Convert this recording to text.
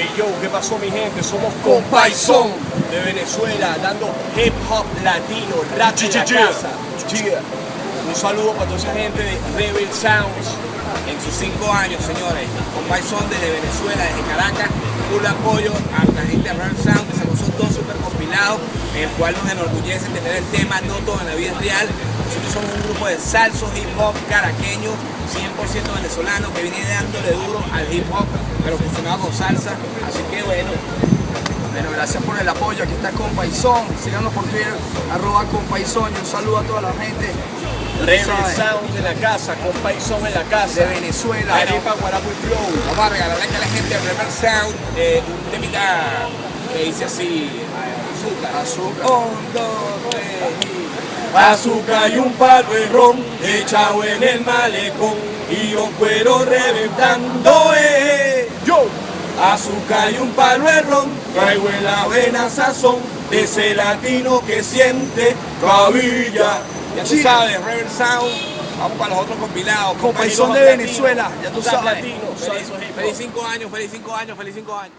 Hey yo, ¿qué pasó mi gente? Somos Compaisón de Venezuela, dando hip hop latino, rap en la casa. Un saludo para toda esa gente de Rebel Sounds. en sus cinco años, señores. Compay son desde Venezuela, desde Caracas, full apoyo a la gente de Rare Sound, que sacó esos dos super compilados, en el cual nos enorgullece tener el tema No todo en la vida es real. Nosotros somos un grupo de salsos hip hop caraqueños, 100% venezolanos, que viene dándole duro al hip hop, pero funcionado con salsa. Así que bueno, Bueno, gracias por el apoyo. Aquí está Compaisón. Síganos por Twitter, arroba Compaisón. Y un saludo a toda la gente. Sounds en la casa, Compaisón en la de casa. Venezuela. Arepa, Guarapo y Flow. vamos a regalarle a la gente de Rebel Sound eh, un temita que dice así, azúcar. Azúcar. Tres, y... Azúcar y un palo de ron echado en el malecón y un cuero reventando, eh. Yo, azúcar y un palo de ron, traigo en la vena sazón de ese latino que siente cabilla. Ya tú sabes, Rebel Sound, vamos para los otros compilados. Compaisón de Venezuela, ya tú sabes. latino, Feliz, feliz cinco años, feliz cinco años, feliz cinco años.